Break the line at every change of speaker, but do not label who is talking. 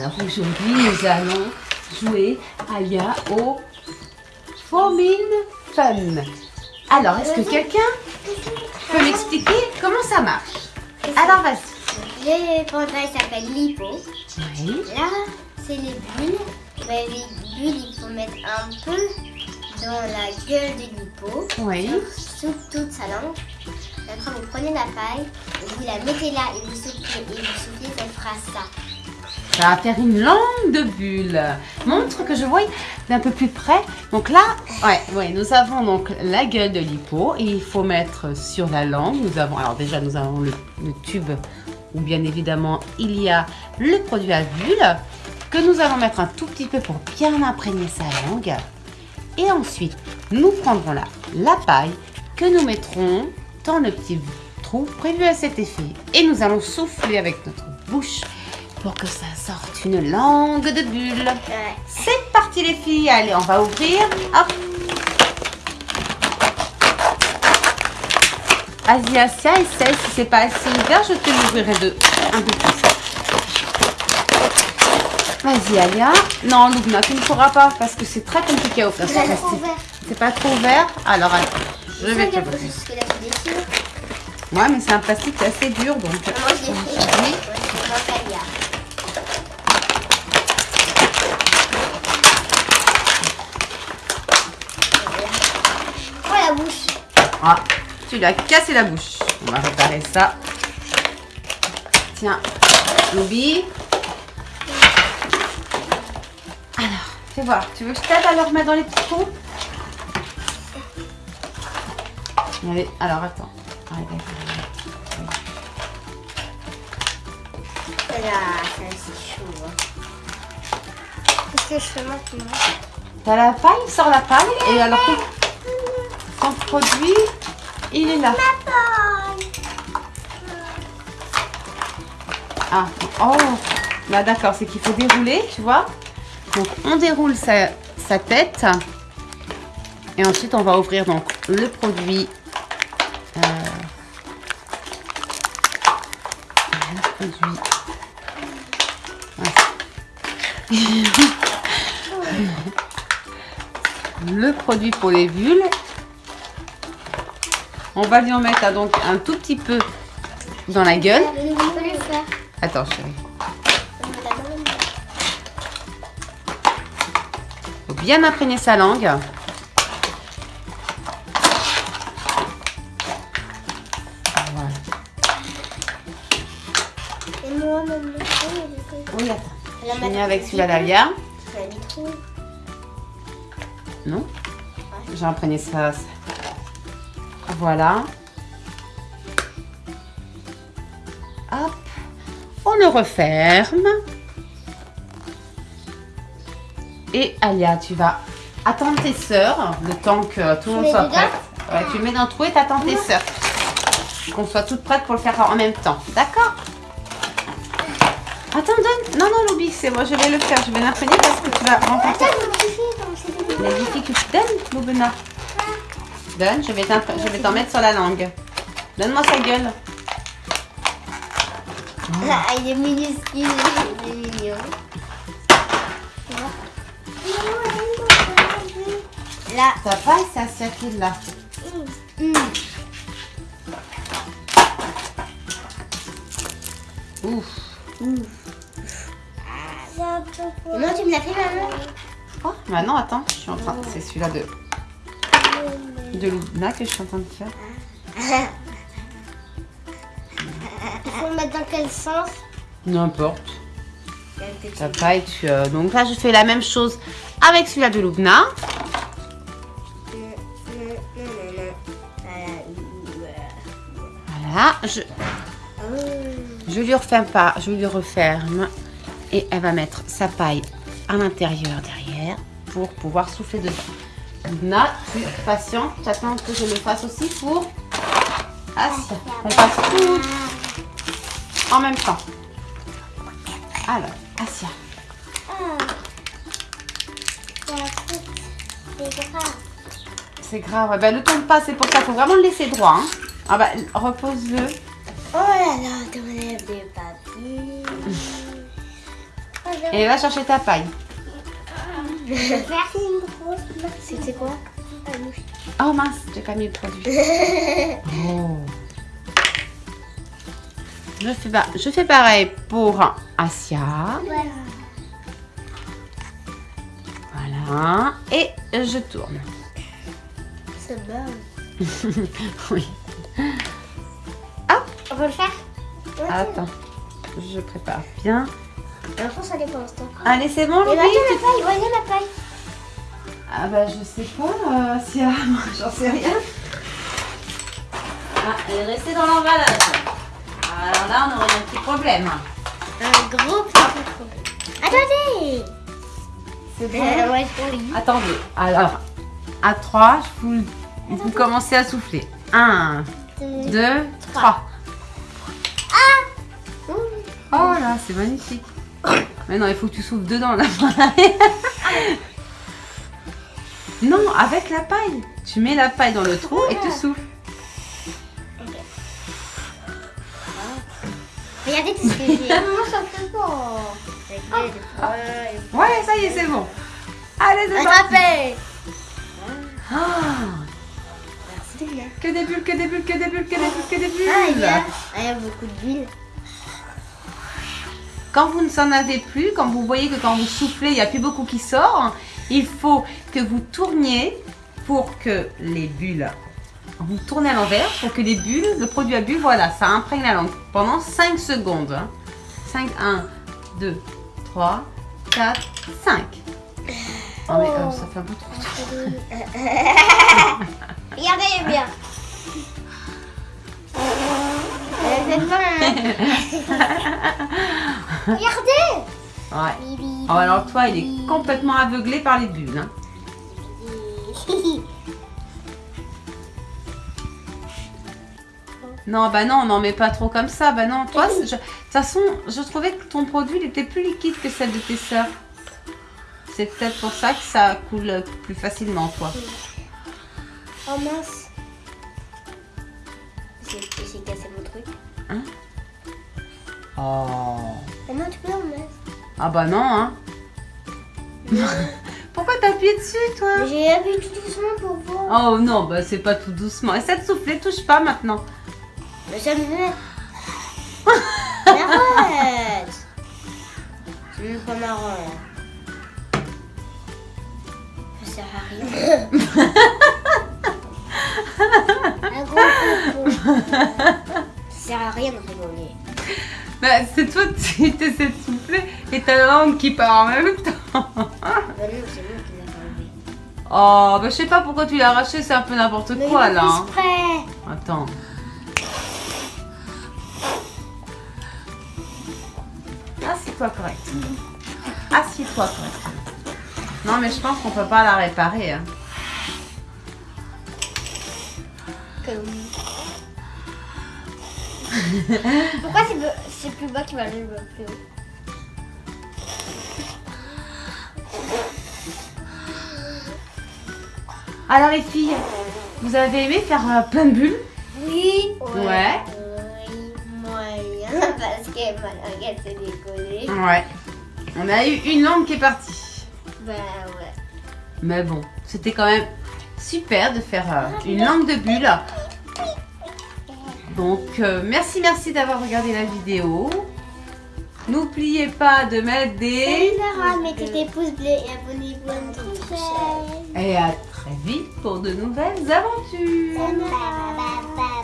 Alors aujourd'hui, nous allons jouer, Alia, au Forming Fun. Alors, est-ce que quelqu'un peut m'expliquer comment ça marche? Alors, vas-y.
L'éventail s'appelle l'hippo.
Oui.
Là, c'est les bulles. Ben, les bulles, il faut mettre un peu dans la gueule de l'hippo.
Oui.
Sous toute sa langue. Après, vous prenez la paille, et vous la mettez là, et vous soufflez, et vous soufflez, elle fera ça.
Ça va faire une langue de bulle. Montre que je vois d'un peu plus près. Donc là, ouais, ouais, nous avons donc la gueule de l'hippo il faut mettre sur la langue. Nous avons, alors déjà, nous avons le, tube où bien évidemment il y a le produit à bulle que nous allons mettre un tout petit peu pour bien imprégner sa langue. Et ensuite, nous prendrons là la paille que nous mettrons dans le petit trou prévu à cet effet. Et nous allons souffler avec notre bouche pour que ça sorte une langue de bulle.
Ouais.
C'est parti les filles, allez on va ouvrir. Hop. Vas-y Asia, essaye, si c'est pas assez ouvert, je te l'ouvrirai de un peu plus. Vas-y Alia. Non Lugna, tu ne pourras pas parce que c'est très compliqué à ouvrir ce plastique.
trop ouvert.
C'est pas trop ouvert Alors attends, je vais te l'ouvrir. Ouais mais c'est un plastique assez dur donc.
Moi, je l'ai fait.
Oui.
Ouais, c'est dans Talia. Oh, la bouche.
Ah, tu lui as cassé la bouche. On va réparer ça. Tiens, Loubi. Alors, fais voir. Tu veux que je t'aide à le remettre dans les petits trous? Allez, alors attends. Allez, allez,
Là, ça, c'est chaud. hein. Qu'est-ce que je fais maintenant?
Allez. T'as la paille? Sors la paille. Et alors, ton produit, il est là. Ah, oh, là d'accord, c'est qu'il faut dérouler, tu vois. Donc on déroule sa, tête. Et ensuite on va ouvrir donc le produit. euh, le produit. Ouais. le produit pour les bulles. On va lui en mettre ah, donc un tout petit peu dans la gueule. Attends chérie. Faut bien imprégner sa langue. Voilà. Oui, attends. Je finis avec celui-là d'Alia. Non J'ai imprégné ça. Voilà. Hop. On le referme. Et Alia, tu vas attendre tes sœurs le temps que tout le monde soit prêt. Ouais, tu le mets dans le trou et t'attends tes sœurs. Qu'on soit toutes prêtes pour le faire en même temps. D'accord Attends, donne. Non, non, Loubi, c'est moi, je vais le faire. Je vais l'imprégner parce que tu vas rencontrer
comme c'était
les difficultés. Loubena. Donne, je vais t'en mettre sur la langue. Donne-moi sa gueule.
Là, il est minuscule, il est mignon. Là,
Ta paille, c'est Asia qui l'a.
hum,
Ouf.
non, tu me l'as fait, maman?
Oh, maintenant, attends, je suis en train. C'est celui-là de, de Loubena que je suis en train de faire.
Faut le mettre dans quel sens?
N'importe. Ta paille, tu. euh, Donc là, je fais la même chose avec celui-là de Loubna. Voilà. Je, je lui referme pas, je lui referme. Et elle va mettre sa paille à l'intérieur derrière pour pouvoir souffler dedans. Loubna, tu es patiente, tu attends que je le fasse aussi pour Asia. On passe tout en même temps. Alors, Asia. C'est grave. Ben, ne tourne pas, c'est pour ça. faut vraiment le laisser droit. hein. Ah bah, repose-le.
Oh là là, t'enlèves des papiers.
Et va chercher ta paille.
Je vais faire une grosse. C'était quoi
Oh mince, j'ai pas mis le produit. Oh. Je fais, je fais pareil pour Asia.
Voilà.
Voilà. Et je tourne.
C'est bon.
oui.
On va le faire
Attends. Je prépare bien.
L'enfant, ça dépend l'instant.
Allez, c'est bon,
Et
Louis
maintenant, ma paille. Voyez ma paille.
Ah bah je sais pas, euh, Asia. Moi, J'en sais rien. Ah, elle est restée dans l'emballage. Alors là, on aurait un petit problème.
Un gros petit problème. Attendez
C'est
Euh, Ouais, je.
Attendez, alors, à 3, vous, vous commencez à souffler. 1, 2, 3. Oh là, c'est magnifique. Mais non, il faut que tu souffles dedans là. non, avec la paille. Tu mets la paille dans le trou et tu souffles.
Regardez tout ce que j'ai. Maman, ça fait pas.
Ouais, ça y est, c'est bon. Allez, c'est parti.
Bien.
que des bulles, que des bulles, que des bulles, que des bulles, que des
Ah, il y
bulles.
a, ah, il y a beaucoup d'huile.
Quand vous ne s'en avez plus, quand vous voyez que quand vous soufflez, il n'y a plus beaucoup qui sort, il faut que vous tourniez pour que les bulles, vous tournez à l'envers pour que les bulles, le produit à bulles, voilà, ça imprègne la langue pendant 5 secondes. 5, 1, 2, 3, 4, 5. Oh mais oh, ça fait un peu trop.
Regardez bien. C'est pas- Regardez
Ouais. Oh, alors toi, il est complètement aveuglé par les bulles. hein. Non, bah non, on n'en met pas trop comme ça. Bah non, toi, de toute façon, je trouvais que ton produit, il était plus liquide que celle de tes sœurs. C'est peut-être pour ça que ça coule plus facilement, toi.
Oh mince. Cassé.
Oh.
Maman, tu peux en mettre
Ah bah non, hein. Pourquoi t'as appuyé dessus, toi?
J'ai appuyé tout doucement pour voir.
Oh non, bah c'est pas tout doucement. Essaie de souffler, touche pas maintenant.
Mais ça me met. Arrête C'est même pas marrant là. Ça sert à rien. Un gros coco. Ça sert à rien de rigoler.
Bah c'est toi, tu essaies de souffler et ta langue qui part en même temps.
Bah non, c'est moi qui l'ai enlevé.
Oh, bah je sais pas pourquoi tu l'as arraché, c'est un peu n'importe quoi là.
fait
hein.
exprès.
Attends. Assieds-toi correct. Assieds-toi correct. Non mais je pense qu'on peut pas la réparer. hein.
Comme- Pourquoi c'est c'est plus bas qui va aller plus haut
Alors les filles, vous avez aimé faire euh, plein de bulles?
Oui.
Ouais.
Oui, moyen. Parce que ma langue s'est décollée.
Ouais. On a eu une langue qui est partie.
Bah ouais.
Mais bon, c'était quand même super de faire euh, une langue de bulles. Donc, euh, merci, merci d'avoir regardé la vidéo. N'oubliez pas de mettre des...
Sarah, mettez des pouces bleus et abonnez-vous à notre chaîne.
Et à très vite pour de nouvelles aventures.
Bye.